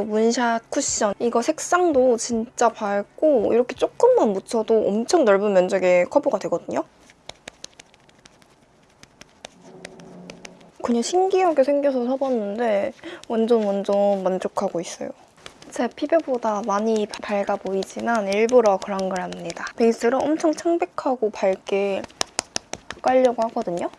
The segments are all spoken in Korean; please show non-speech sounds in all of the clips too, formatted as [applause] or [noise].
한이 문샷 쿠션 이거 색상도 진짜 밝고 이렇게 조금만 묻혀도 엄청 넓은 면적의 커버가 되거든요. 그냥 신기하게 생겨서 사봤는데 완전 완전 만족하고 있어요. 제 피부보다 많이 밝아 보이지만 일부러 그런 거랍니다. 베이스를 엄청 창백하고 밝게 깔려고 하거든요.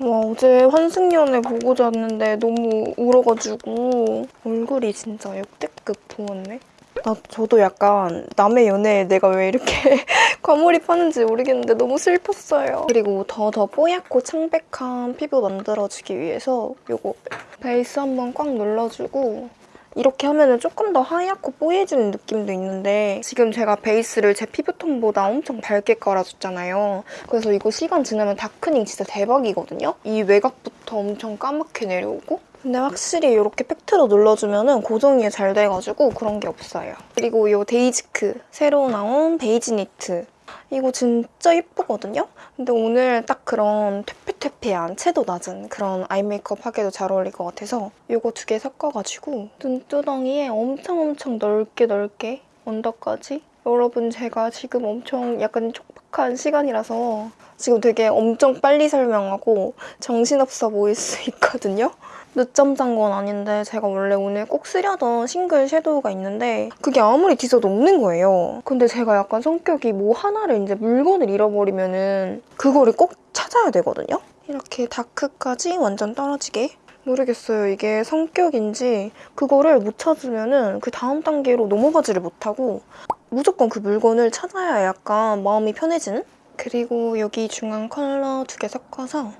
와 어제 환승연애 보고 잤는데 너무 울어가지고 얼굴이 진짜 역대급 부었네. 나 저도 약간 남의 연애에 내가 왜 이렇게 [laughs] 과몰입하는지 모르겠는데 너무 슬펐어요. 그리고 더 더 뽀얗고 창백한 피부 만들어주기 위해서 이거 베이스 한번 꽉 눌러주고 이렇게 하면 조금 더 하얗고 뽀얘지는 느낌도 있는데 지금 제가 베이스를 제 피부톤보다 엄청 밝게 깔아줬잖아요. 그래서 이거 시간 지나면 darkening 진짜 대박이거든요? 이 외곽부터 엄청 까맣게 내려오고 근데 확실히 이렇게 팩트로 눌러주면 고정이 잘 돼가지고 그런 게 없어요. 그리고 이 데이지크 새로 나온 베이지 니트 이거 진짜 예쁘거든요? 근데 오늘 딱 그런 퇴폐퇴폐한 채도 낮은 그런 아이 메이크업 하기도 잘 어울릴 것 같아서 이거 두 개 섞어가지고 눈두덩이에 엄청 엄청 넓게 넓게 언더까지 여러분 제가 지금 엄청 약간 촉박한 시간이라서 지금 되게 엄청 빨리 설명하고 정신없어 보일 수 있거든요? 늦잠 잔 건 아닌데 제가 원래 오늘 꼭 쓰려던 싱글 섀도우가 있는데 그게 아무리 뒤져도 없는 거예요. 근데 제가 약간 성격이 뭐 하나를 이제 물건을 잃어버리면 은 그거를 꼭 찾아야 되거든요? 이렇게 다크까지 완전 떨어지게 모르겠어요. 이게 성격인지 그거를 못 찾으면 은 그 다음 단계로 넘어가지를 못하고 무조건 그 물건을 찾아야 약간 마음이 편해지는? 그리고 여기 중앙 컬러 두 개 섞어서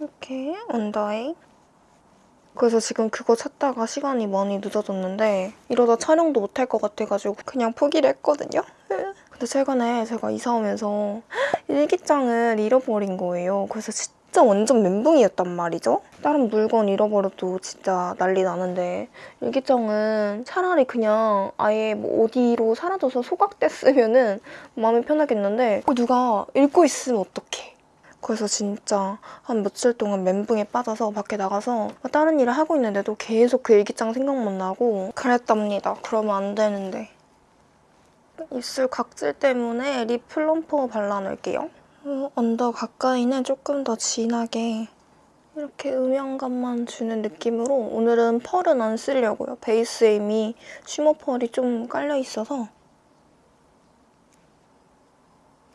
이렇게 언더에 그래서 지금 그거 찾다가 시간이 많이 늦어졌는데 이러다 촬영도 못할 것 같아가지고 그냥 포기를 했거든요. [laughs] 근데 최근에 제가 이사 오면서 [gasps] 일기장을 잃어버린 거예요. 그래서 진짜 완전 멘붕이었단 말이죠. 다른 물건 잃어버려도 진짜 난리 나는데 일기장은 차라리 그냥 아예 뭐 어디로 사라져서 소각됐으면은 마음이 편하겠는데 누가 읽고 있으면 어떡해. 그래서 진짜 한 며칠 동안 멘붕에 빠져서 밖에 나가서 다른 일을 하고 있는데도 계속 그 일기장 생각만 나고 그랬답니다. 그러면 안 되는데. 입술 각질 때문에 lip plumper 발라놓을게요. 어, 언더 가까이는 조금 더 진하게 이렇게 음영감만 주는 느낌으로 오늘은 펄은 안 쓰려고요. 베이스에 이미 쉬머 펄이 좀 깔려있어서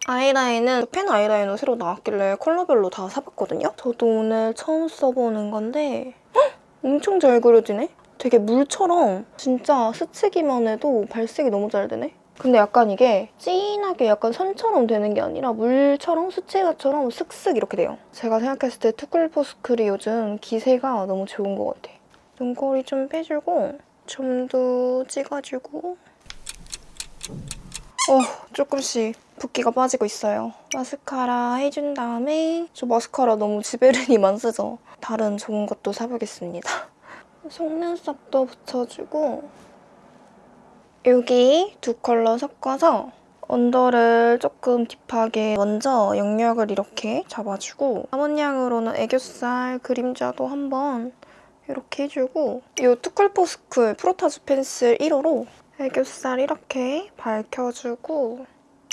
아이라인은 펜 아이라이너 새로 나왔길래 컬러별로 다 사봤거든요? 저도 오늘 처음 써보는 건데 헉! 엄청 잘 그려지네? 되게 물처럼 진짜 스치기만 해도 발색이 너무 잘 되네? 근데 약간 이게 진하게 약간 선처럼 되는 게 아니라 물처럼 수채화처럼 슥슥 이렇게 돼요. 제가 생각했을 때 투쿨포스쿨이 요즘 기세가 너무 좋은 것 같아. 눈꼬리 좀 빼주고 점도 찍어주고 어, 조금씩 붓기가 빠지고 있어요. 마스카라 해준 다음에 저 마스카라 너무 지베르니만 쓰죠. 다른 좋은 것도 사보겠습니다. 속눈썹도 붙여주고 여기 두 컬러 섞어서 언더를 조금 딥하게 먼저 영역을 이렇게 잡아주고 남은 양으로는 애교살 그림자도 한번 이렇게 해주고 이 투쿨포스쿨 프로타주 펜슬 1호로 애교살 이렇게 밝혀주고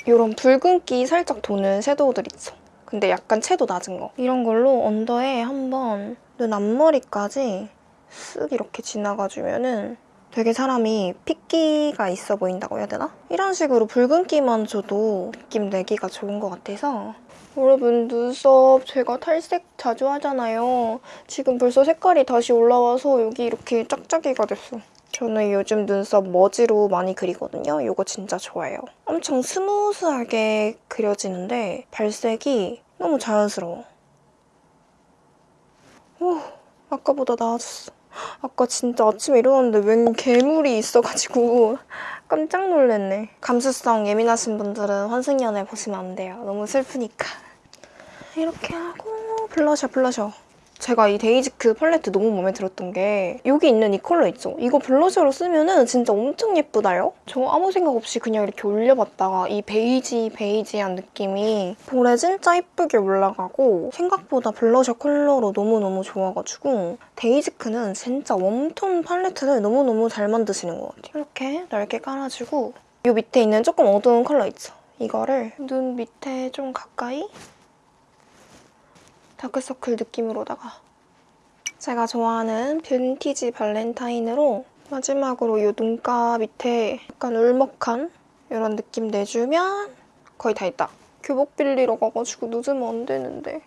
이런 붉은기 살짝 도는 섀도우들 있죠. 근데 약간 채도 낮은 거. 이런 걸로 언더에 한번 눈 앞머리까지 쓱 이렇게 지나가주면 은 되게 사람이 핏기가 있어 보인다고 해야 되나? 이런 식으로 붉은기만 줘도 느낌 내기가 좋은 것 같아서 여러분 눈썹 제가 탈색 자주 하잖아요. 지금 벌써 색깔이 다시 올라와서 여기 이렇게 짝짝이가 됐어. 저는 요즘 눈썹 머지로 많이 그리거든요. 이거 진짜 좋아해요. 엄청 스무스하게 그려지는데 발색이 너무 자연스러워. 오, 아까보다 나아졌어. 아까 진짜 아침에 일어났는데 웬 괴물이 있어가지고 [laughs] 깜짝 놀랐네. 감수성 예민하신 분들은 환승연애 보시면 안 돼요. 너무 슬프니까. 이렇게 하고 블러셔 블러셔. 제가 이 데이지크 팔레트 너무 마음에 들었던 게 여기 있는 이 컬러 있죠? 이거 블러셔로 쓰면 은 진짜 엄청 예쁘다요? 저 아무 생각 없이 그냥 이렇게 올려봤다가 이 베이지 베이지한 느낌이 볼에 진짜 예쁘게 올라가고 생각보다 블러셔 컬러로 너무너무 좋아가지고 데이지크는 진짜 웜톤 팔레트를 너무너무 잘 만드시는 것 같아요. 이렇게 넓게 깔아주고 이 밑에 있는 조금 어두운 컬러 있죠? 이거를 눈 밑에 좀 가까이 다크서클 느낌으로다가 제가 좋아하는 빈티지 발렌타인으로 마지막으로 이 눈가 밑에 약간 울먹한 이런 느낌 내주면 거의 다 했다. 교복 빌리러 가가지고 늦으면 안 되는데.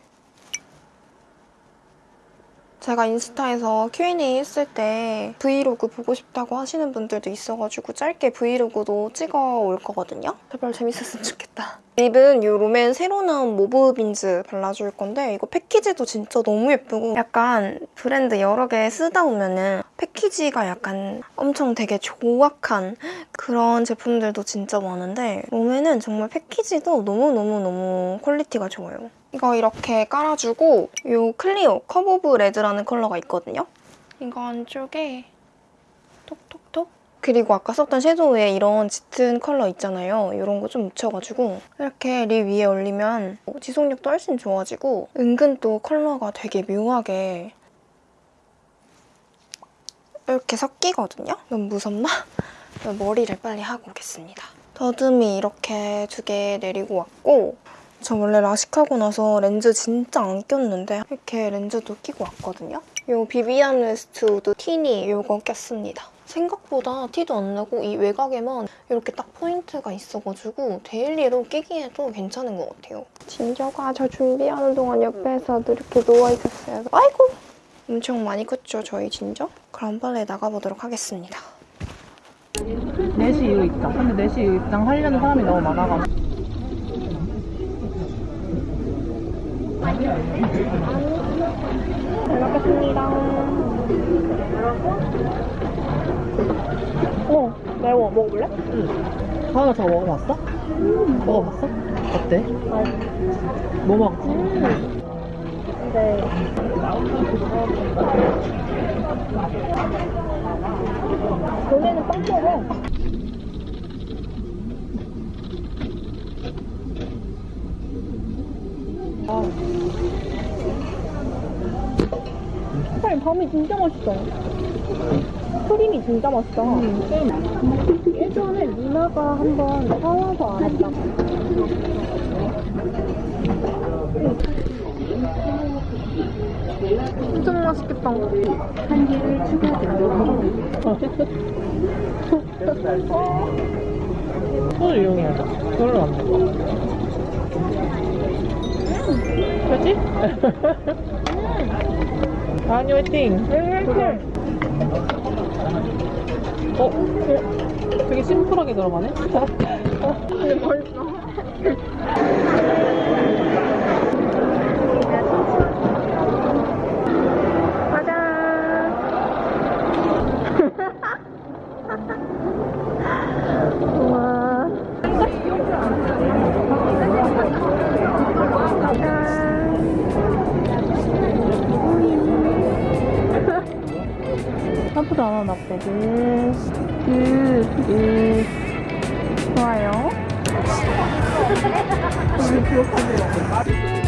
제가 인스타에서 Q&A 했을 때 브이로그 보고 싶다고 하시는 분들도 있어가지고 짧게 브이로그도 찍어 올 거거든요. 제발 재밌었으면 좋겠다. 립은 이 롬앤 새로 나온 모브 빈즈 발라줄 건데 이거 패키지도 진짜 너무 예쁘고 약간 브랜드 여러 개 쓰다 보면은 패키지가 약간 엄청 되게 조악한 그런 제품들도 진짜 많은데 롬앤은 정말 패키지도 너무너무너무 퀄리티가 좋아요. 이거 이렇게 깔아주고 이 클리오 Cup of Red라는 컬러가 있거든요. 이거 안쪽에 그리고 아까 썼던 섀도우에 이런 짙은 컬러 있잖아요. 이런 거 좀 묻혀가지고 이렇게 립 위에 올리면 지속력도 훨씬 좋아지고 은근 또 컬러가 되게 묘하게 이렇게 섞이거든요. 너무 무섭나? [laughs] 머리를 빨리 하고 오겠습니다. 더듬이 이렇게 두 개 내리고 왔고 저 원래 라식하고 나서 렌즈 진짜 안 꼈는데 이렇게 렌즈도 끼고 왔거든요. 이 비비안 웨스트우드 티니 이거 꼈습니다. 생각보다 티도 안 나고 이 외곽에만 이렇게 딱 포인트가 있어가지고 daily로 끼기에도 괜찮은 것 같아요. 진저가 저 준비하는 동안 옆에서도 이렇게 누워있었어요. 아이고! 엄청 많이 컸죠, 저희 진저? 그럼 빨리 나가보도록 하겠습니다. 4시 이후 입장. 근데 4시 이후 입장 하려는 사람이 너무 많아가지고. 잘 먹겠습니다. 어, 매워. 먹어볼래? 하나 더 먹어봤어? 먹어봤어? 어때? 뭐 먹었지? 네. 봄에는 빵 먹어. 사장님 밤이 진짜 맛있어. 크림이 진짜 맛있어. 예전에 누나가 한번 사와서 안 했다. 진짜 맛있겠다. 한 개를 추가드리도록 손을 이용해야죠. 그걸로 안 돼. 그렇지? [laughs] 아니, 화이팅! 어? 되게 심플하게 들어가네? [laughs] 근데. 우 5만원어대를 그... 예. 좋아요 [laughs]